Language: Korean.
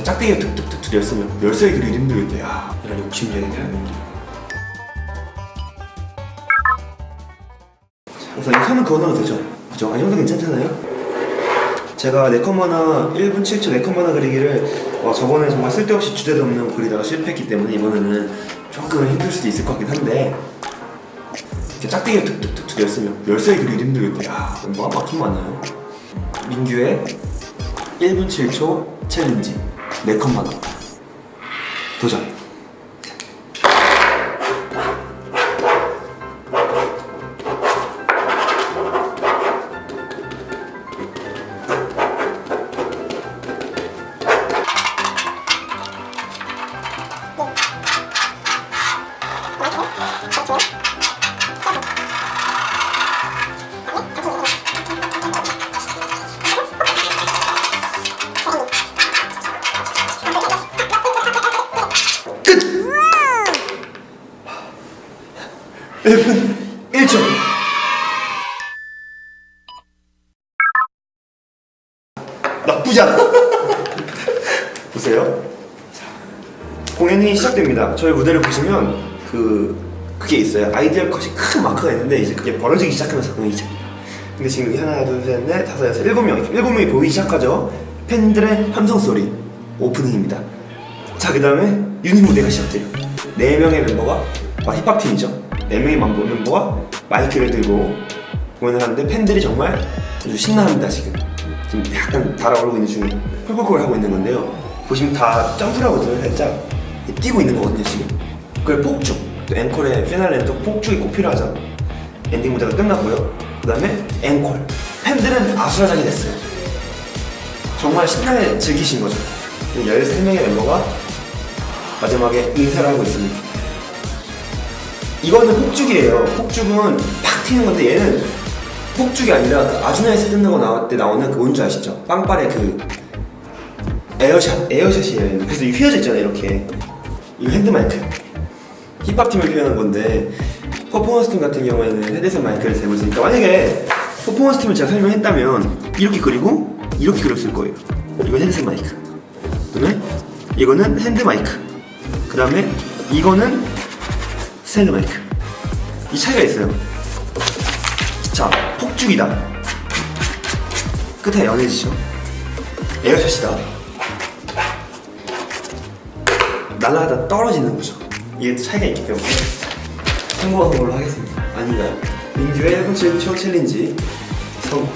이렇게 짝대기가 툭툭툭 열으면 열쇠 그리기 힘들겠다 야 이런 욕심쟁이 사람들 우선 이 선은 그어놔도 되죠? 그죠? 아니 형도 괜찮잖아요? 제가 네컴마나 1분 7초 네컴마나 그리기를 어, 저번에 정말 쓸데없이 주제도 없는 그리다가 실패했기 때문에 이번에는 조금 힘들 수도 있을 것 같긴 한데 이렇게 짝대기가 툭툭툭툭 열으면 열쇠 그리기 힘들겠다 야 뭐가 막힌 많아요 민규의 1분 7초 챌린지 네컴마나 도전 1분 1초. 나쁘지 않아. 보세요. 자, 공연이 시작됩니다. 저희 무대를 보시면 그 그게 있어요. Ideal Cut이 큰 마크가 있는데 이제 그게 벌어지기 시작하면서 공연이 시작합니다. 근데 지금 하나 둘셋넷 다섯 여섯 일곱 명 일곱 명이 보이기 시작하죠. 팬들의 함성 소리 오프닝입니다. 자, 그 다음에 유닛 무대가 시작돼요. 네 명의 멤버가 아, 힙합 팀이죠. 네 명의 멤버, 멤버가 마이크를 들고 공연을 하는데 팬들이 정말 아주 신나합니다 지금. 지금 약간 달아오르고 있는 중에 Call Call Call 하고 있는 건데요. 보시면 다 점프를 하거든요, 살짝 뛰고 있는 거거든요 지금. 그걸 폭죽. 또 앵콜의 피날레는 또 폭죽이 꼭 필요하죠. 엔딩 무대가 끝났고요. 그 다음에 앵콜. 팬들은 아수라장이 됐어요. 정말 신나게 즐기신 거죠. 13명의 멤버가 마지막에 인사를 하고 있습니다. 이거는 폭죽이에요. 폭죽은 팍 튀는 건데 얘는 폭죽이 아니라 그 아주 Nice 끝나고 나올 때 나오는 그 뭔지 아시죠? 빵빠레 그 에어샷, 에어샷이에요. 그래서 이 휘어져 있잖아요, 이렇게. 이거 핸드마이크. 힙합팀을 표현한 건데 퍼포먼스 팀 같은 경우에는 헤드셋 마이크를 대고 있으니까 만약에 퍼포먼스 팀을 제가 설명했다면 이렇게 그리고 이렇게 그렸을 거예요. 이건 헤드셋 마이크. 그다음에 이거는 핸드 마이크. 그 다음에 이거는 스탠드 마이크. 이 차이가 있어요. 자, 폭죽이다. 끝에 연해지죠. air shot이다. 날아가다 떨어지는 거죠. 이게 또 차이가 있기 때문에 성공한 걸로 하겠습니다. 아닌가요? 민규의 1분 7초 챌린지 성공.